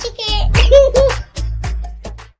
chicken.